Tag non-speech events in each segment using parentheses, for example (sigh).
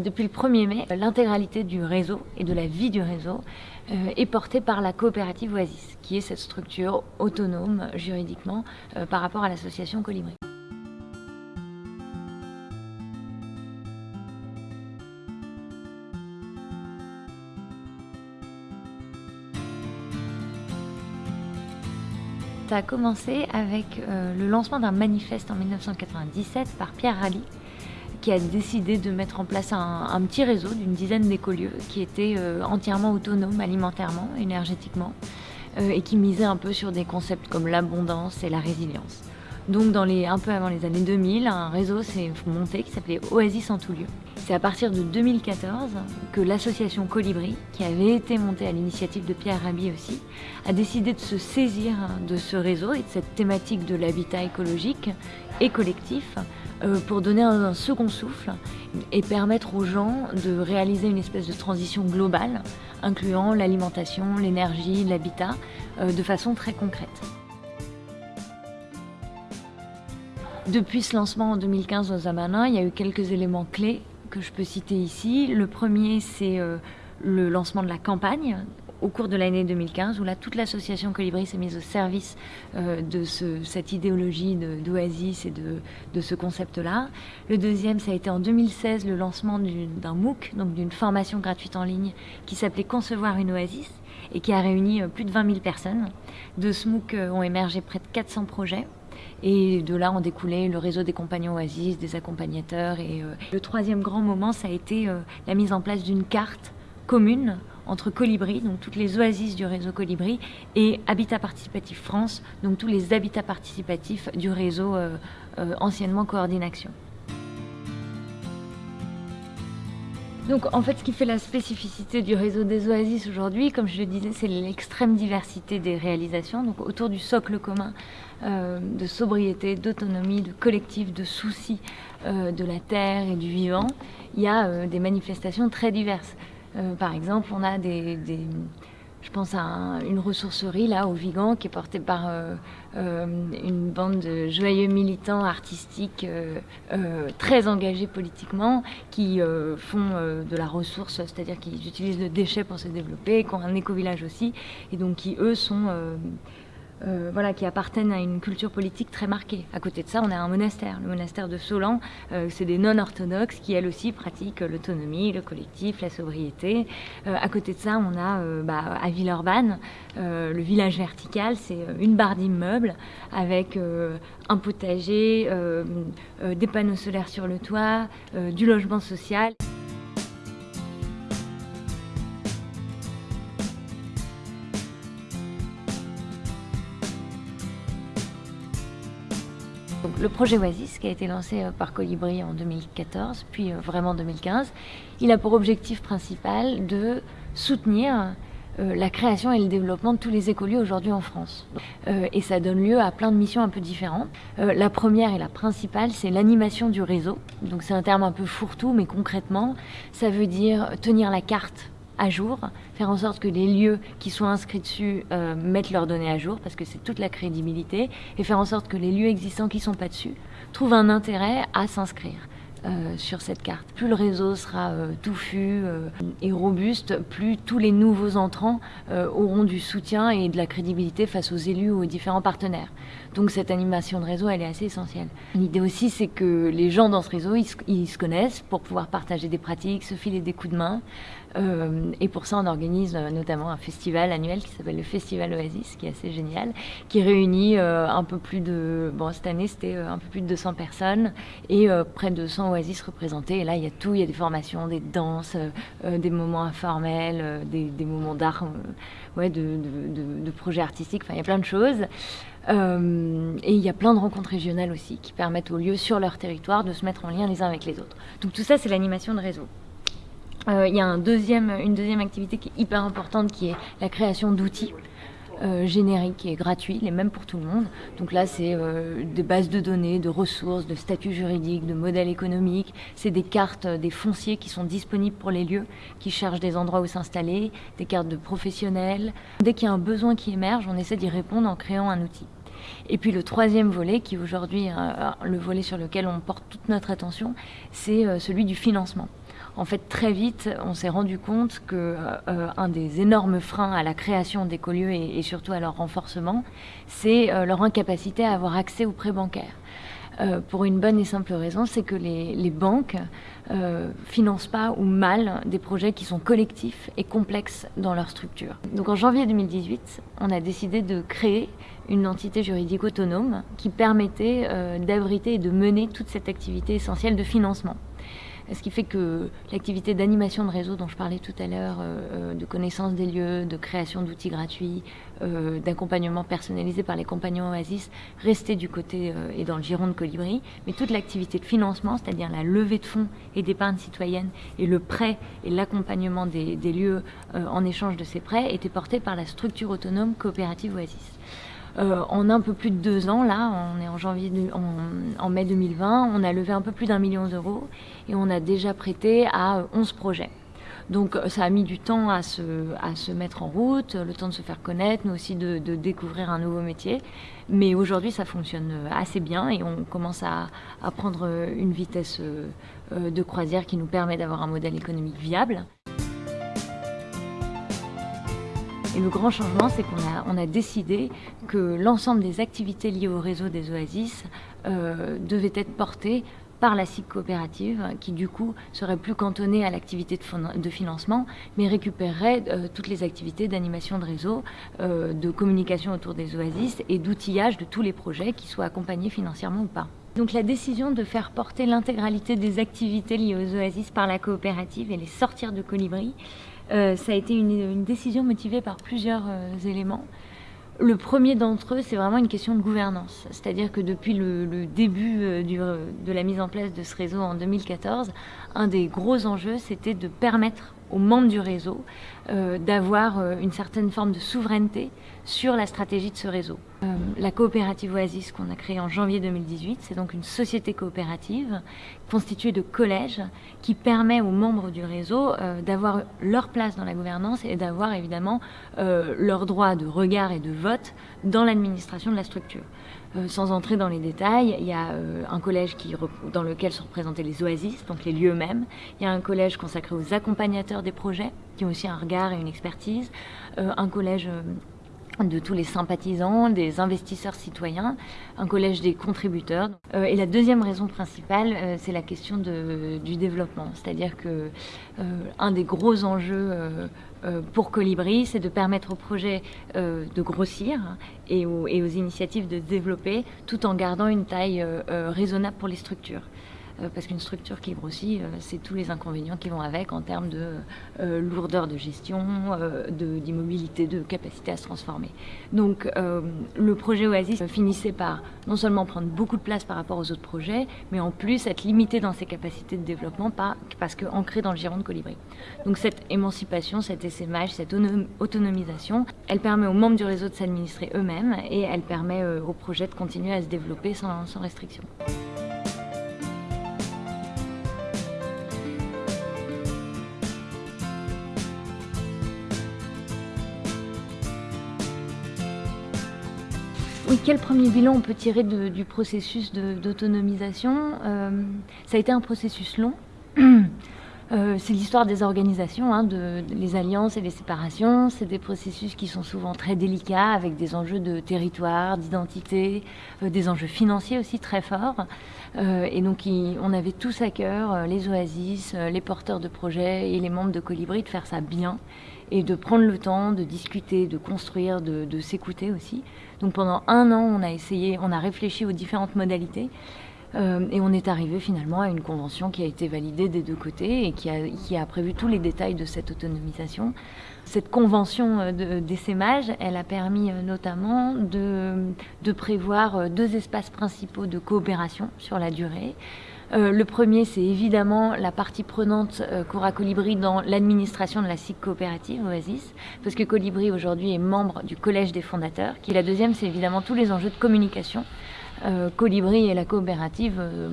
Depuis le 1er mai, l'intégralité du réseau et de la vie du réseau euh, est portée par la coopérative Oasis, qui est cette structure autonome juridiquement euh, par rapport à l'association Colibri. Ça a commencé avec euh, le lancement d'un manifeste en 1997 par Pierre Rabhi, qui a décidé de mettre en place un, petit réseau d'une dizaine d'écolieux qui étaient euh, entièrement autonomes alimentairement, énergétiquement, euh, et qui misaient un peu sur des concepts comme l'abondance et la résilience. Donc dans les, un peu avant les années 2000, un réseau s'est monté qui s'appelait Oasis en tout lieu. C'est à partir de 2014 que l'association Colibri, qui avait été montée à l'initiative de Pierre Rabhi aussi, a décidé de se saisir de ce réseau et de cette thématique de l'habitat écologique et collectif euh, pour donner un, second souffle et permettre aux gens de réaliser une espèce de transition globale, incluant l'alimentation, l'énergie, l'habitat, euh, de façon très concrète. Depuis ce lancement en 2015 au Zamanin, il y a eu quelques éléments clés que je peux citer ici. Le premier, c'est euh, le lancement de la campagne au cours de l'année 2015, où là, toute l'association Colibri s'est mise au service euh, de cette idéologie d'Oasis et de, ce concept-là. Le deuxième, ça a été en 2016 le lancement d'un MOOC, donc d'une formation gratuite en ligne, qui s'appelait Concevoir une Oasis, et qui a réuni euh, plus de 20 000 personnes. De ce MOOC ont émergé près de 400 projets. Et de là, on découlait le réseau des compagnons Oasis, des accompagnateurs. Et euh, le troisième grand moment, ça a été euh, la mise en place d'une carte commune entre Colibri, donc toutes les oasis du réseau Colibri, et Habitat Participatif France, donc tous les habitats participatifs du réseau euh, anciennement Coordination. Donc en fait ce qui fait la spécificité du réseau des oasis aujourd'hui, comme je le disais, c'est l'extrême diversité des réalisations, donc autour du socle commun euh, de sobriété, d'autonomie, de collectif, de soucis euh, de la terre et du vivant, il y a euh, des manifestations très diverses. par exemple, on a des je pense à une ressourcerie là au Vigan qui est portée par euh, euh, une bande de joyeux militants artistiques euh, très engagés politiquement qui font de la ressource, c'est-à-dire qu'ils utilisent le déchet pour se développer, qui ont un éco-village aussi, et donc qui eux sont euh, voilà, qui appartiennent à une culture politique très marquée. À côté de ça, on a un monastère, le monastère de Solan. Euh, c'est des non-orthodoxes qui, elles aussi, pratiquent l'autonomie, le collectif, la sobriété. Euh, à côté de ça, on a bah, à Villeurbanne, le village vertical, c'est une barre d'immeubles avec un potager, des panneaux solaires sur le toit, du logement social. Le projet Oasis, qui a été lancé euh, par Colibri en 2014, puis euh, vraiment en 2015, il a pour objectif principal de soutenir euh, la création et le développement de tous les écolieux aujourd'hui en France. et ça donne lieu à plein de missions un peu différentes. la première et la principale, c'est l'animation du réseau. Donc c'est un terme un peu fourre-tout, mais concrètement, ça veut dire tenir la carte à jour, faire en sorte que les lieux qui sont inscrits dessus euh, mettent leurs données à jour, parce que c'est toute la crédibilité, et faire en sorte que les lieux existants qui ne sont pas dessus trouvent un intérêt à s'inscrire. Euh, sur cette carte. Plus le réseau sera euh, touffu et robuste, plus tous les nouveaux entrants auront du soutien et de la crédibilité face aux élus ou aux différents partenaires. Donc cette animation de réseau, elle est assez essentielle. L'idée aussi, c'est que les gens dans ce réseau, ils se, connaissent pour pouvoir partager des pratiques, se filer des coups de main. Euh, et pour ça, on organise euh, notamment un festival annuel qui s'appelle le Festival Oasis, qui est assez génial, qui réunit euh, un peu plus de... Bon, cette année, c'était un peu plus de 200 personnes et près de 100 Oasis représentés. Et là, il y a tout, il y a des formations, des danses, des moments informels, des, moments d'art, ouais, de, projets artistiques, enfin, il y a plein de choses. Et il y a plein de rencontres régionales aussi qui permettent aux lieux sur leur territoire de se mettre en lien les uns avec les autres. Donc tout ça, c'est l'animation de réseau. Euh, il y a un deuxième, une deuxième activité qui est hyper importante qui est la création d'outils. Euh, génériques et gratuits, les mêmes pour tout le monde. Donc là, c'est des bases de données, de ressources, de statuts juridiques, de modèles économiques. C'est des cartes, des fonciers qui sont disponibles pour les lieux, qui cherchent des endroits où s'installer, des cartes de professionnels. Dès qu'il y a un besoin qui émerge, on essaie d'y répondre en créant un outil. Et puis le troisième volet, qui aujourd'hui euh, le volet sur lequel on porte toute notre attention, c'est euh, celui du financement. En fait, très vite, on s'est rendu compte que euh, un des énormes freins à la création d'écolieux et, et surtout à leur renforcement, c'est euh, leur incapacité à avoir accès aux prêts bancaires. Euh, pour une bonne et simple raison, c'est que les, les banques euh, financent pas ou mal des projets qui sont collectifs et complexes dans leur structure. Donc en janvier 2018, on a décidé de créer une entité juridique autonome qui permettait euh, d'abriter et de mener toute cette activité essentielle de financement. Ce qui fait que l'activité d'animation de réseau dont je parlais tout à l'heure, euh, de connaissance des lieux, de création d'outils gratuits, euh, d'accompagnement personnalisé par les compagnons Oasis, restait du côté euh, et dans le giron de Colibri. Mais toute l'activité de financement, c'est-à-dire la levée de fonds et d'épargne citoyenne et le prêt et l'accompagnement des, des, lieux en échange de ces prêts, était portée par la structure autonome coopérative Oasis. Euh, en un peu plus de deux ans, là, on est en janvier, en, en mai 2020, on a levé un peu plus d'un million d'euros et on a déjà prêté à 11 projets. Donc ça a mis du temps à se, à se mettre en route, le temps de se faire connaître, mais aussi de, de découvrir un nouveau métier. Mais aujourd'hui, ça fonctionne assez bien et on commence à, à prendre une vitesse euh, de croisière qui nous permet d'avoir un modèle économique viable. Et le grand changement, c'est qu'on a, décidé que l'ensemble des activités liées au réseau des oasis euh, devaient être portées par la SIC coopérative, qui du coup serait plus cantonnée à l'activité de, de, financement, mais récupérerait euh, toutes les activités d'animation de réseau, euh, de communication autour des oasis et d'outillage de tous les projets, qui soient accompagnés financièrement ou pas. Donc la décision de faire porter l'intégralité des activités liées aux oasis par la coopérative et les sortir de Colibri, euh, ça a été une, décision motivée par plusieurs euh, éléments. Le premier d'entre eux, c'est vraiment une question de gouvernance. C'est-à-dire que depuis le, début euh, de la mise en place de ce réseau en 2014, un des gros enjeux, c'était de permettre aux membres du réseau d'avoir une certaine forme de souveraineté sur la stratégie de ce réseau. Euh, la coopérative Oasis qu'on a créée en janvier 2018, c'est donc une société coopérative constituée de collèges qui permet aux membres du réseau euh, d'avoir leur place dans la gouvernance et d'avoir évidemment euh, leur droit de regard et de vote dans l'administration de la structure. Euh, sans entrer dans les détails, il y a un collège dans lequel sont représentés les oasis, donc les lieux mêmes. Il y a un collège consacré aux accompagnateurs des projets, qui ont aussi un regard et une expertise. Un collège de tous les sympathisants, des investisseurs citoyens, un collège des contributeurs. Euh, et la deuxième raison principale, euh, c'est la question de, du développement. C'est-à-dire que euh, un des gros enjeux pour Colibri, c'est de permettre aux projets de grossir et aux, et aux, initiatives de se développer tout en gardant une taille raisonnable pour les structures. Euh, parce qu'une structure qui grossit, euh, c'est tous les inconvénients qui vont avec en termes de euh, lourdeur de gestion, d'immobilité, de, capacité à se transformer. Donc le projet Oasis finissait par non seulement prendre beaucoup de place par rapport aux autres projets, mais en plus être limité dans ses capacités de développement parce qu'ancré dans le giron de Colibri. Donc cette émancipation, cet essaimage, cette autonomisation, elle permet aux membres du réseau de s'administrer eux-mêmes et elle permet aux projets de continuer à se développer sans restriction. Quel premier bilan on peut tirer du processus d'autonomisation euh, Ça a été un processus long. (clears throat) Euh, c'est l'histoire des organisations, hein, de, les alliances et les séparations. C'est des processus qui sont souvent très délicats, avec des enjeux de territoire, d'identité, euh, des enjeux financiers aussi très forts. Et donc, on avait tous à cœur, les oasis, les porteurs de projets et les membres de Colibri, de faire ça bien et de prendre le temps de discuter, de construire, de, s'écouter aussi. Donc pendant un an, on a essayé, on a réfléchi aux différentes modalités. Euh, et on est arrivé finalement à une convention qui a été validée des deux côtés et qui a, prévu tous les détails de cette autonomisation. Cette convention d'essaimage, elle a permis euh, notamment de, prévoir euh, deux espaces principaux de coopération sur la durée. Euh, le premier, c'est évidemment la partie prenante euh, qu'aura Colibri dans l'administration de la SIC coopérative Oasis, parce que Colibri aujourd'hui est membre du collège des fondateurs. Qui la deuxième, c'est évidemment tous les enjeux de communication. Euh, Colibri et la coopérative euh,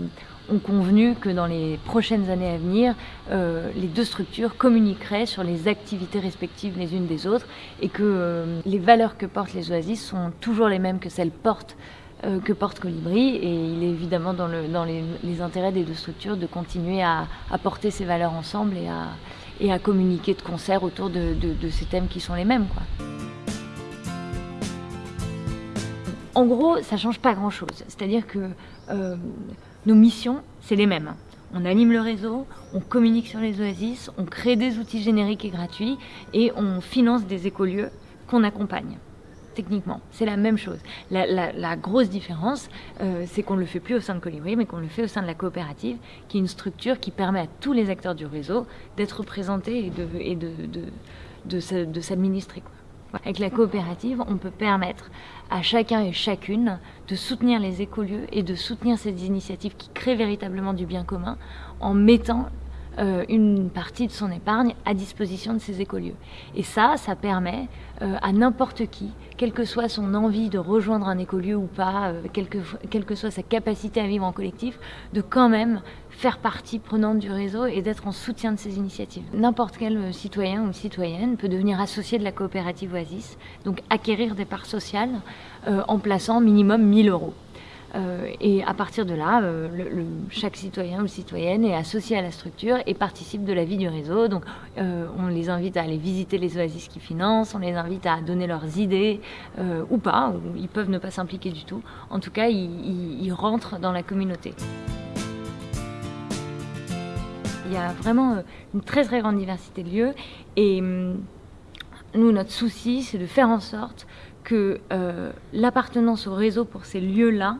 ont convenu que dans les prochaines années à venir, euh, les deux structures communiqueraient sur les activités respectives les unes des autres et que les valeurs que portent les oasis sont toujours les mêmes que celles portent que porte Colibri et il est évidemment dans, le, dans les, intérêts des deux structures de continuer à, porter ces valeurs ensemble et à, communiquer de concert autour de, ces thèmes qui sont les mêmes. En gros, ça change pas grand-chose. C'est-à-dire que euh, nos missions, c'est les mêmes. On anime le réseau, on communique sur les oasis, on crée des outils génériques et gratuits et on finance des écolieux qu'on accompagne techniquement. C'est la même chose. La, la, la grosse différence, euh, c'est qu'on ne le fait plus au sein de Colibri, mais qu'on le fait au sein de la coopérative, qui est une structure qui permet à tous les acteurs du réseau d'être représentés et de, et de, de, de, de s'administrer. Avec la coopérative, on peut permettre à chacun et chacune de soutenir les écolieux et de soutenir ces initiatives qui créent véritablement du bien commun en mettant euh, une partie de son épargne à disposition de ses écolieux. Et ça, ça permet euh, à n'importe qui, quelle que soit son envie de rejoindre un écolieu ou pas, euh, quelle, que, quelle que soit sa capacité à vivre en collectif, de quand même faire partie prenante du réseau et d'être en soutien de ces initiatives. N'importe quel citoyen ou citoyenne peut devenir associé de la coopérative Oasis, donc acquérir des parts sociales euh, en plaçant minimum 1000 euros. Euh, et à partir de là, euh, chaque citoyen ou citoyenne est associé à la structure et participe de la vie du réseau. Donc euh, on les invite à aller visiter les oasis qui financent, on les invite à donner leurs idées ou pas, ou ils peuvent ne pas s'impliquer du tout. En tout cas, ils, rentrent dans la communauté. Il y a vraiment une très très grande diversité de lieux et hum, nous, notre souci, c'est de faire en sorte que l'appartenance au réseau pour ces lieux-là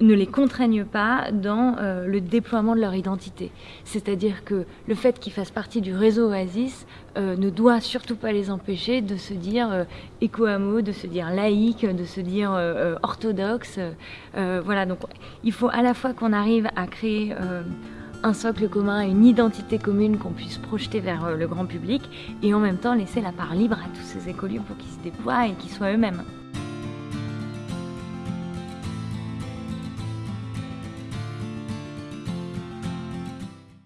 ne les contraignent pas dans euh, le déploiement de leur identité. C'est-à-dire que le fait qu'ils fassent partie du réseau Oasis euh, ne doit surtout pas les empêcher de se dire euh, éco-hameau, de se dire laïque, de se dire euh, orthodoxe. Voilà, donc il faut à la fois qu'on arrive à créer un socle commun, une identité commune qu'on puisse projeter vers le grand public et en même temps laisser la part libre à tous ces écoliers pour qu'ils se déploient et qu'ils soient eux-mêmes.